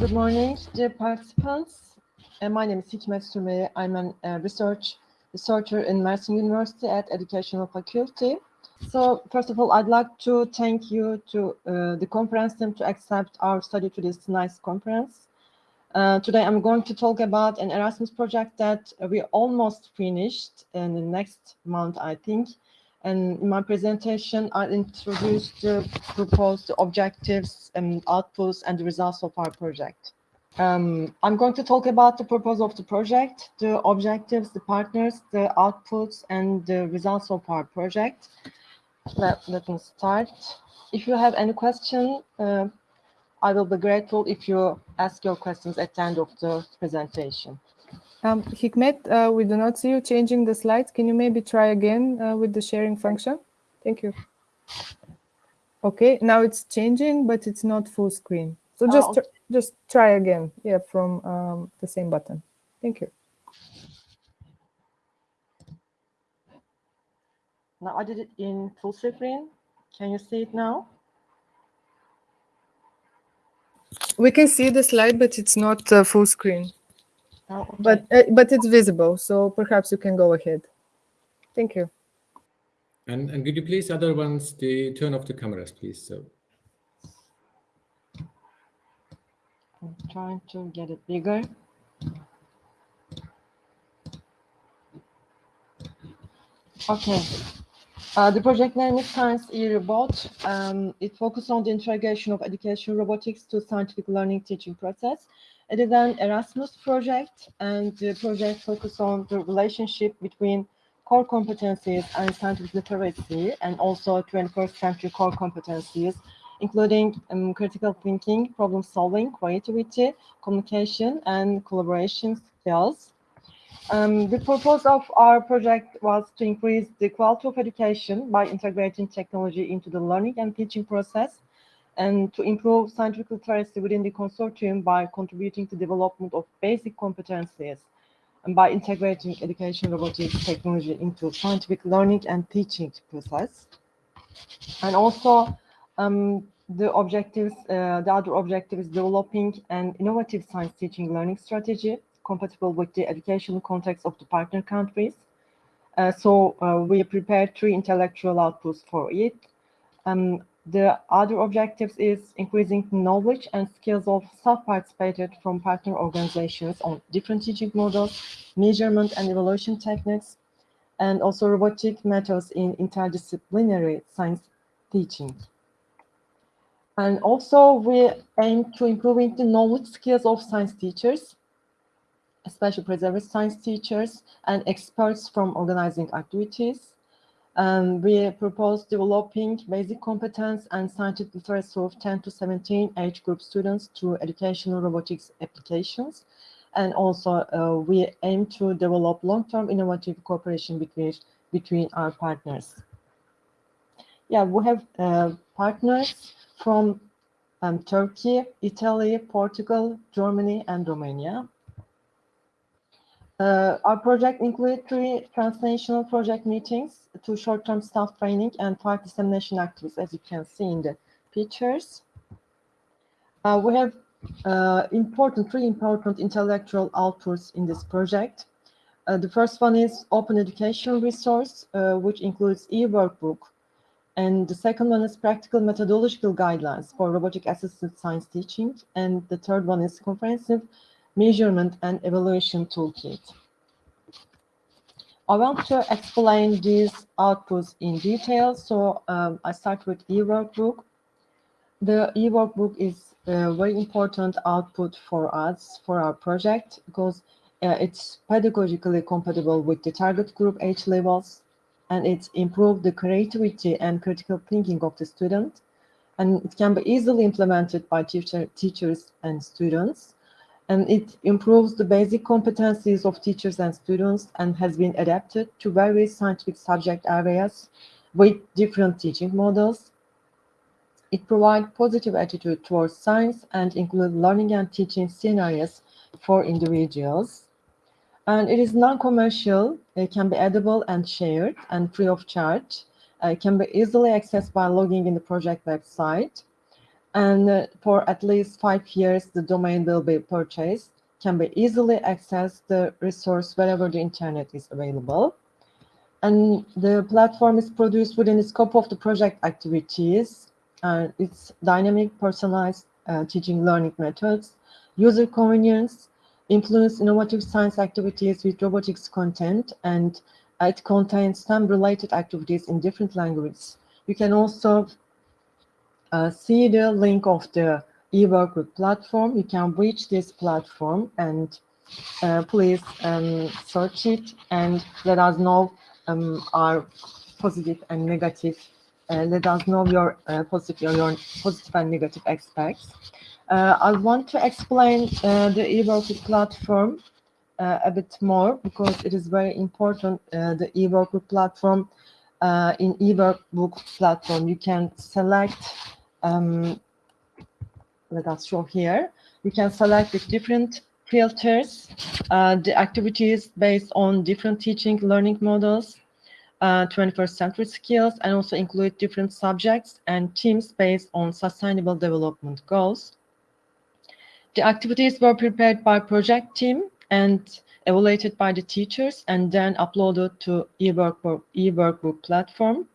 good morning, dear participants. Uh, my name is Hikmet Sümeyye. I'm a uh, research researcher in Mersin University at Educational Faculty. So first of all, I'd like to thank you to uh, the conference team to accept our study to this nice conference. Uh, today, I'm going to talk about an Erasmus project that we almost finished in the next month, I think. And in my presentation, I introduced the proposed objectives and outputs and the results of our project. Um, I'm going to talk about the purpose of the project, the objectives, the partners, the outputs, and the results of our project. Let, let me start. If you have any question, uh, I will be grateful if you ask your questions at the end of the presentation. Um, Hikmet, uh, we do not see you changing the slides. Can you maybe try again uh, with the sharing function? Thank you. Okay, now it's changing, but it's not full screen. So just Oh, okay. just try again. Yeah, from um, the same button. Thank you. Now I did it in full screen. Can you see it now? We can see the slide, but it's not uh, full screen. Oh, okay. But uh, but it's visible, so perhaps you can go ahead. Thank you. And, and could you please, other ones, the turn off the cameras, please? So I'm trying to get it bigger. Okay. Uh, the project name is Science e-Robot. Um, it focuses on the integration of education robotics to scientific learning teaching process. It is an Erasmus project, and the project focuses on the relationship between core competencies and scientific literacy, and also 21st century core competencies, including um, critical thinking, problem solving, creativity, communication, and collaboration skills. Um, the purpose of our project was to increase the quality of education by integrating technology into the learning and teaching process and to improve scientific literacy within the consortium by contributing to development of basic competencies and by integrating education robotics technology into scientific learning and teaching process. And also um, the objectives, uh, the other objective is developing an innovative science teaching learning strategy compatible with the educational context of the partner countries. Uh, so uh, we prepared three intellectual outputs for it. Um, the other objectives is increasing knowledge and skills of self-participated from partner organizations on different teaching models, measurement and evaluation techniques, and also robotic methods in interdisciplinary science teaching. And also we aim to improving the knowledge skills of science teachers, especially preservice science teachers and experts from organizing activities. Um, we propose developing basic competence and scientific literacy of 10 to 17 age group students through educational robotics applications. And also uh, we aim to develop long-term innovative cooperation between, between our partners. Yeah, we have uh, partners from um, Turkey, Italy, Portugal, Germany, and Romania. Uh, our project included three transnational project meetings, two short-term staff training, and five dissemination activities, as you can see in the pictures. Uh, we have uh, important, three important intellectual outputs in this project. Uh, the first one is open education resource, uh, which includes e-workbook. And the second one is practical methodological guidelines for robotic assisted science teaching. And the third one is comprehensive measurement and evaluation toolkit. I want to explain these outputs in detail. So um, I start with e-workbook. The e-workbook is a very important output for us, for our project, because uh, it's pedagogically compatible with the target group age levels, and it improves the creativity and critical thinking of the student. And it can be easily implemented by teacher, teachers and students and it improves the basic competencies of teachers and students and has been adapted to various scientific subject areas with different teaching models. It provides positive attitude towards science and includes learning and teaching scenarios for individuals. And it is non-commercial, it can be edible and shared and free of charge. It can be easily accessed by logging in the project website. And uh, for at least five years, the domain will be purchased, can be easily accessed the resource wherever the internet is available. And the platform is produced within the scope of the project activities. And it's dynamic, personalized uh, teaching learning methods, user convenience, influence innovative science activities with robotics content, and it contains some related activities in different languages. You can also uh, see the link of the eWorkbook platform. You can reach this platform and uh, please um, search it and let us know um, our positive and negative. Uh, let us know your uh, positive, your positive and negative aspects. Uh, I want to explain uh, the eWorkbook platform a bit more because it is very important. the eWorkbook platform in eWorkbook platform, you can select um, let us show here. You can select the different filters, uh, the activities based on different teaching learning models, uh, 21st century skills, and also include different subjects and teams based on sustainable development goals. The activities were prepared by project team and evaluated by the teachers and then uploaded to eWorkbook, eWorkbook platform.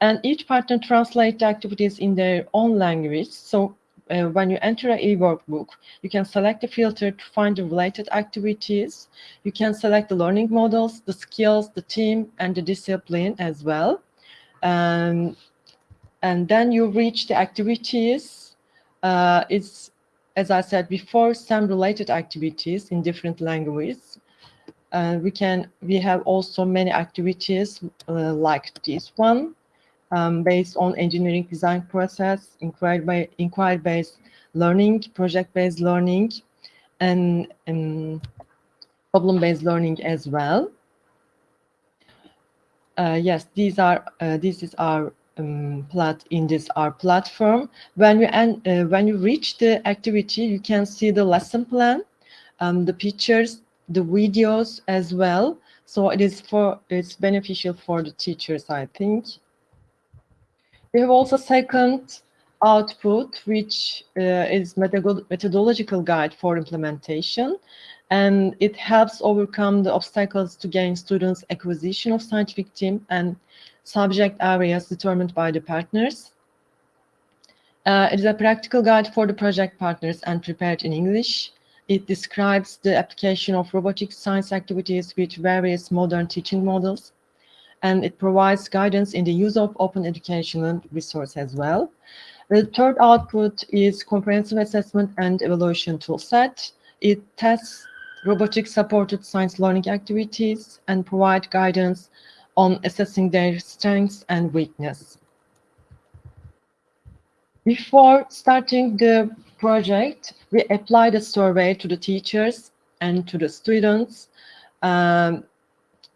And each partner translate the activities in their own language. So uh, when you enter a e-workbook, you can select a filter to find the related activities. You can select the learning models, the skills, the team, and the discipline as well. Um, and then you reach the activities. Uh, it's, as I said before, some related activities in different languages. Uh, we can, we have also many activities uh, like this one um, based on engineering design process, inquiry-based inquiry learning, project-based learning, and, problem-based learning as well. Uh, yes, these are uh, this is our um, plat in this our platform. When you and uh, when you reach the activity, you can see the lesson plan, um, the pictures, the videos as well. So it is for it's beneficial for the teachers, I think. We have also second output, which uh, is methodological guide for implementation. And it helps overcome the obstacles to gain students acquisition of scientific team and subject areas determined by the partners. Uh, it is a practical guide for the project partners and prepared in English. It describes the application of robotic science activities with various modern teaching models and it provides guidance in the use of open educational resource as well. The third output is comprehensive assessment and evaluation toolset. It tests robotic supported science learning activities and provide guidance on assessing their strengths and weakness. Before starting the project, we applied a survey to the teachers and to the students um,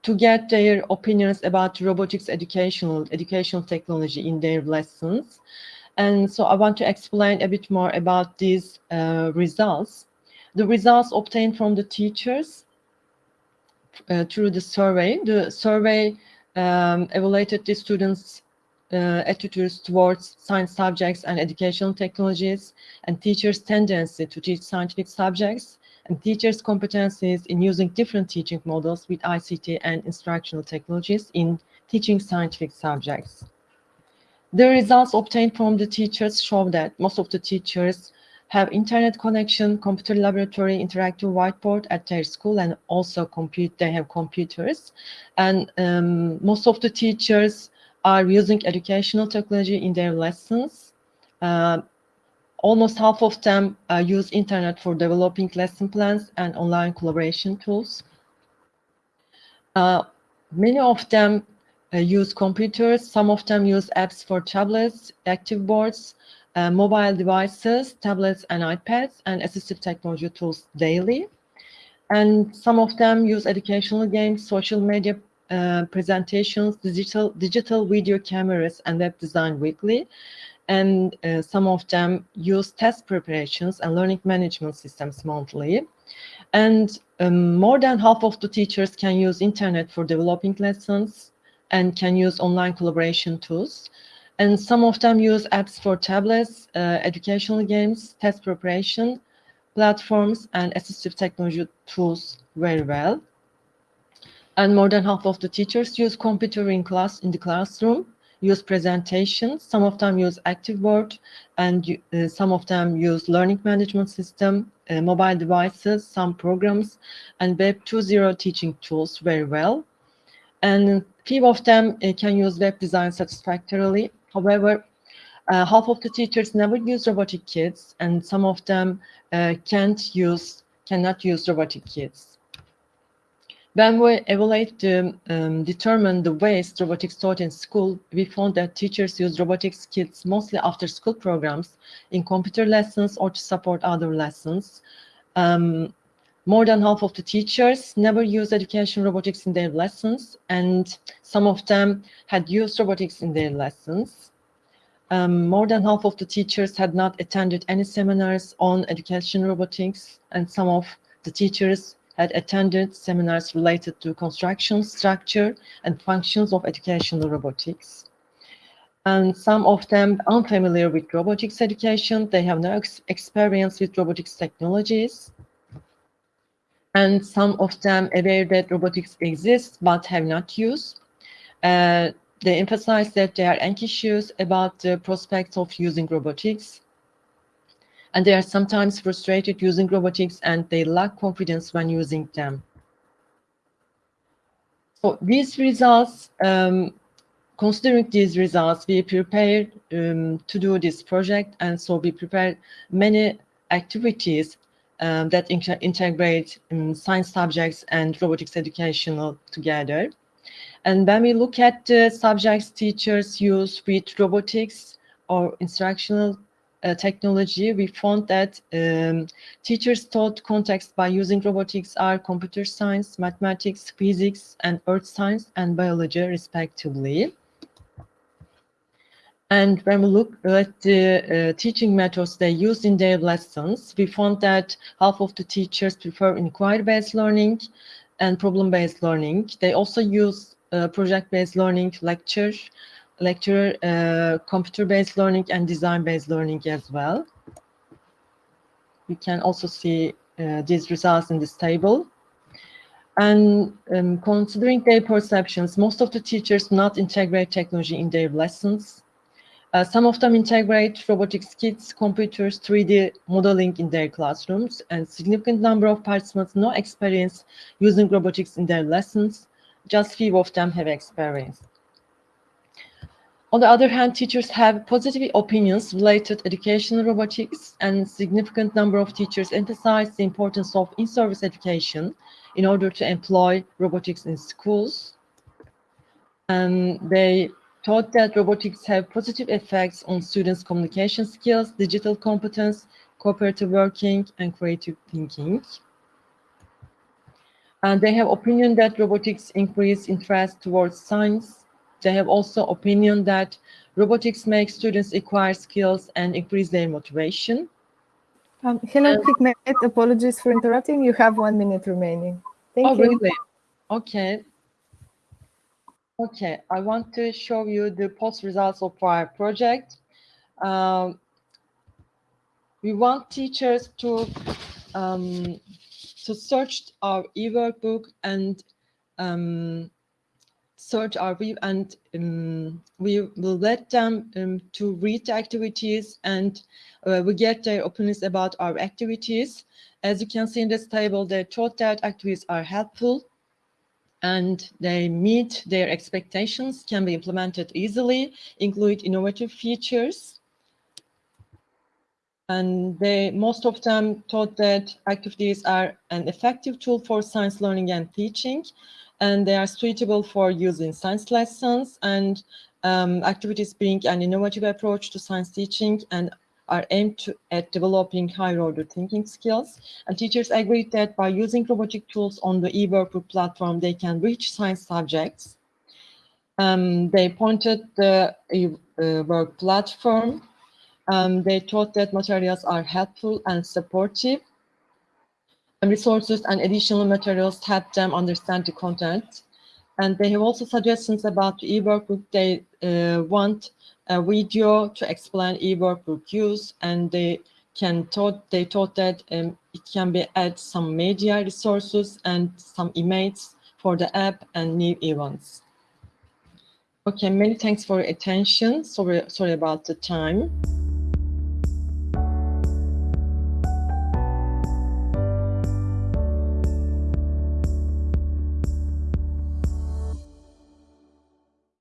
to get their opinions about robotics educational educational technology in their lessons. And so I want to explain a bit more about these uh, results. The results obtained from the teachers uh, through the survey. The survey um, evaluated the students' uh, attitudes towards science subjects and educational technologies and teachers' tendency to teach scientific subjects and teachers' competencies in using different teaching models with ICT and instructional technologies in teaching scientific subjects. The results obtained from the teachers show that most of the teachers have internet connection, computer laboratory, interactive whiteboard at their school, and also compute. They have computers, and um, most of the teachers are using educational technology in their lessons. Uh, almost half of them uh, use internet for developing lesson plans and online collaboration tools. Uh, many of them uh, use computers. Some of them use apps for tablets, active boards, uh, mobile devices, tablets and iPads, and assistive technology tools daily. And some of them use educational games, social media uh, presentations, digital, digital video cameras, and web design weekly and uh, some of them use test preparations and learning management systems monthly. And um, more than half of the teachers can use internet for developing lessons and can use online collaboration tools. And some of them use apps for tablets, uh, educational games, test preparation, platforms, and assistive technology tools very well. And more than half of the teachers use computer in class in the classroom, use presentations. Some of them use ActiveBoard, and uh, some of them use learning management system, uh, mobile devices, some programs, and Web 2.0 teaching tools very well. And few of them uh, can use web design satisfactorily. However, uh, half of the teachers never use robotic kits, and some of them uh, can't use, cannot use robotic kits. When we evaluate to um, determine the ways robotics taught in school, we found that teachers use robotics kits mostly after school programs, in computer lessons or to support other lessons. Um, more than half of the teachers never use education robotics in their lessons, and some of them had used robotics in their lessons. Um, more than half of the teachers had not attended any seminars on education robotics, and some of the teachers had attended seminars related to construction, structure, and functions of educational robotics. And some of them unfamiliar with robotics education, they have no ex experience with robotics technologies. And some of them aware that robotics exists but have not used. Uh, they emphasize that they are anxious about the prospects of using robotics and they are sometimes frustrated using robotics and they lack confidence when using them. So these results, um, considering these results, we prepared um, to do this project and so we prepared many activities um, that integrate um, science subjects and robotics educational together. And when we look at the subjects teachers use with robotics or instructional uh, technology, we found that um, teachers taught context by using robotics are computer science, mathematics, physics, and earth science and biology, respectively. And when we look at the uh, teaching methods they use in their lessons, we found that half of the teachers prefer inquiry-based learning and problem-based learning. They also use uh, project-based learning, lecture, lecture, uh, computer-based learning and design-based learning as well. We can also see uh, these results in this table. And um, considering their perceptions, most of the teachers not integrate technology in their lessons. Uh, some of them integrate robotics kits, computers, 3D modeling in their classrooms, and significant number of participants no experience using robotics in their lessons. Just few of them have experience. On the other hand, teachers have positive opinions related to educational robotics and significant number of teachers emphasize the importance of in-service education in order to employ robotics in schools. And they taught that robotics have positive effects on students' communication skills, digital competence, cooperative working, and creative thinking. And they have opinion that robotics increase interest towards science, they have also opinion that robotics makes students acquire skills and increase their motivation. Um, hello, um, Hikmet. Apologies for interrupting. You have one minute remaining. Thank oh, you. Really? Okay. Okay, I want to show you the post results of our project. Um, we want teachers to um, to search our e-workbook and um, search our view and um, we will let them um, to read the activities and uh, we get their opinions about our activities. As you can see in this table, they thought that activities are helpful and they meet their expectations, can be implemented easily, include innovative features. And they, most of them thought that activities are an effective tool for science learning and teaching and they are suitable for use in science lessons and um, activities bring an innovative approach to science teaching and are aimed to, at developing higher order thinking skills. And teachers agreed that by using robotic tools on the eWorkbook platform, they can reach science subjects. Um, they pointed the eWork platform. Um, they thought that materials are helpful and supportive resources and additional materials to help them understand the content. And they have also suggestions about the e-workbook. They uh, want a video to explain e-workbook use, and they can thought they thought that um, it can be add some media resources and some images for the app and new events. Okay, many thanks for your attention. Sorry, sorry about the time.